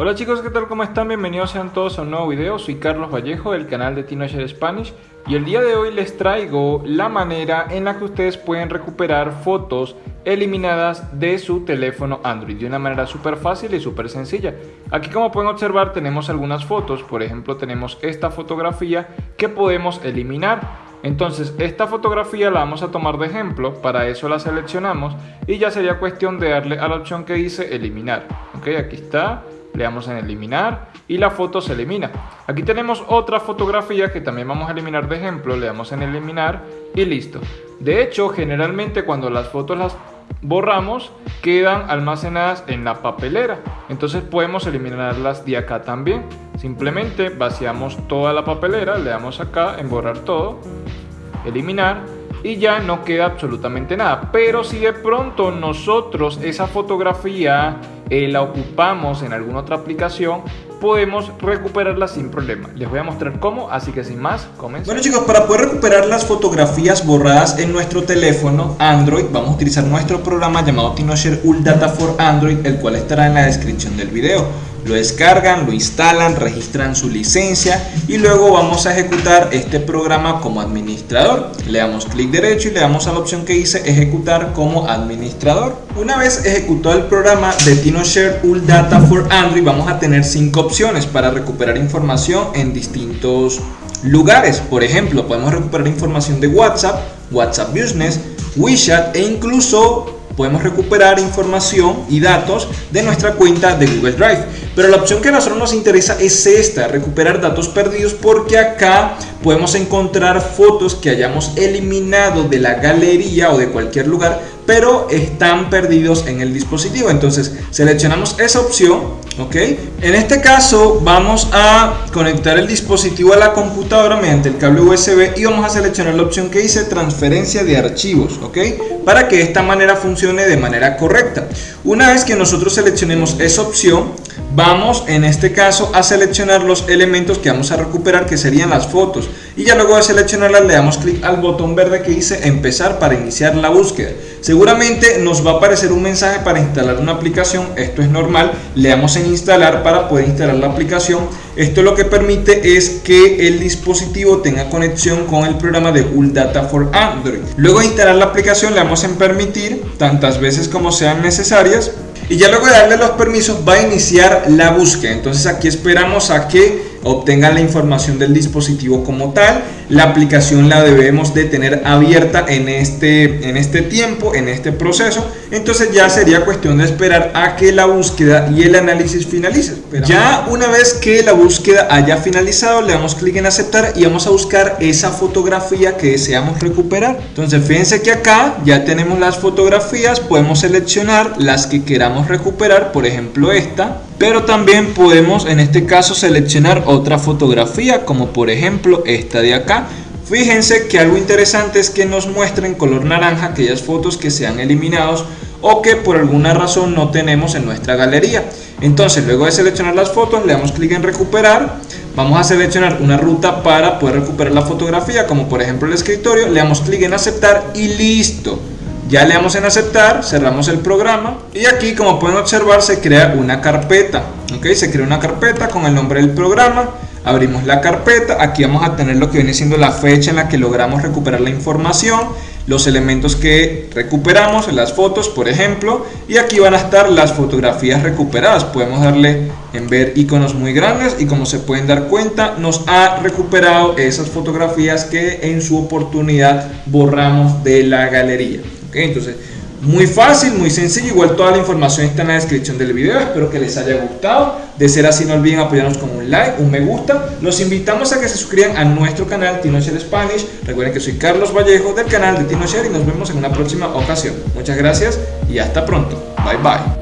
Hola chicos, ¿qué tal? ¿Cómo están? Bienvenidos sean todos a un nuevo video. Soy Carlos Vallejo del canal de TinoShare Spanish y el día de hoy les traigo la manera en la que ustedes pueden recuperar fotos eliminadas de su teléfono Android de una manera súper fácil y súper sencilla. Aquí como pueden observar tenemos algunas fotos, por ejemplo tenemos esta fotografía que podemos eliminar. Entonces esta fotografía la vamos a tomar de ejemplo, para eso la seleccionamos y ya sería cuestión de darle a la opción que dice eliminar. Ok, aquí está le damos en eliminar y la foto se elimina. Aquí tenemos otra fotografía que también vamos a eliminar de ejemplo, le damos en eliminar y listo. De hecho, generalmente cuando las fotos las borramos, quedan almacenadas en la papelera. Entonces podemos eliminarlas de acá también. Simplemente vaciamos toda la papelera, le damos acá en borrar todo, eliminar y ya no queda absolutamente nada. Pero si de pronto nosotros esa fotografía eh, la ocupamos en alguna otra aplicación, podemos recuperarla sin problema. Les voy a mostrar cómo, así que sin más, comencemos. Bueno chicos, para poder recuperar las fotografías borradas en nuestro teléfono Android, vamos a utilizar nuestro programa llamado TinoShare Ult Data for Android, el cual estará en la descripción del video lo descargan, lo instalan, registran su licencia y luego vamos a ejecutar este programa como administrador. Le damos clic derecho y le damos a la opción que dice ejecutar como administrador. Una vez ejecutado el programa de TinoShare Ult Data for Android vamos a tener cinco opciones para recuperar información en distintos lugares. Por ejemplo, podemos recuperar información de WhatsApp, WhatsApp Business, WeChat e incluso podemos recuperar información y datos de nuestra cuenta de Google Drive. Pero la opción que a nosotros nos interesa es esta, recuperar datos perdidos, porque acá podemos encontrar fotos que hayamos eliminado de la galería o de cualquier lugar, pero están perdidos en el dispositivo. Entonces seleccionamos esa opción, ¿ok? En este caso vamos a conectar el dispositivo a la computadora mediante el cable USB y vamos a seleccionar la opción que dice transferencia de archivos, ¿ok? Para que esta manera funcione de manera correcta. Una vez que nosotros seleccionemos esa opción, vamos en este caso a seleccionar los elementos que vamos a recuperar que serían las fotos. Y ya luego de seleccionarlas le damos clic al botón verde que dice empezar para iniciar la búsqueda. Seguramente nos va a aparecer un mensaje para instalar una aplicación. Esto es normal. Le damos en instalar para poder instalar la aplicación. Esto lo que permite es que el dispositivo tenga conexión con el programa de Ult Data for Android. Luego de instalar la aplicación le damos en permitir tantas veces como sean necesarias y ya luego de darle los permisos va a iniciar la búsqueda. Entonces aquí esperamos a que obtengan la información del dispositivo como tal. La aplicación la debemos de tener abierta en este, en este tiempo, en este proceso. Entonces ya sería cuestión de esperar a que la búsqueda y el análisis finalice. Ya una vez que la búsqueda haya finalizado, le damos clic en aceptar y vamos a buscar esa fotografía que deseamos recuperar. Entonces fíjense que acá ya tenemos las fotografías, podemos seleccionar las que queramos recuperar, por ejemplo esta pero también podemos en este caso seleccionar otra fotografía como por ejemplo esta de acá. Fíjense que algo interesante es que nos muestra en color naranja aquellas fotos que se han eliminado o que por alguna razón no tenemos en nuestra galería. Entonces luego de seleccionar las fotos le damos clic en recuperar. Vamos a seleccionar una ruta para poder recuperar la fotografía como por ejemplo el escritorio. Le damos clic en aceptar y listo ya le damos en aceptar, cerramos el programa y aquí como pueden observar se crea una carpeta. ¿ok? Se crea una carpeta con el nombre del programa. Abrimos la carpeta, aquí vamos a tener lo que viene siendo la fecha en la que logramos recuperar la información, los elementos que recuperamos, las fotos por ejemplo, y aquí van a estar las fotografías recuperadas. Podemos darle en ver iconos muy grandes y como se pueden dar cuenta nos ha recuperado esas fotografías que en su oportunidad borramos de la galería. Entonces, muy fácil, muy sencillo, igual toda la información está en la descripción del video, espero que les haya gustado, de ser así no olviden apoyarnos con un like, un me gusta, los invitamos a que se suscriban a nuestro canal TinoShare Spanish, recuerden que soy Carlos Vallejo del canal de TinoShare y nos vemos en una próxima ocasión, muchas gracias y hasta pronto, bye bye.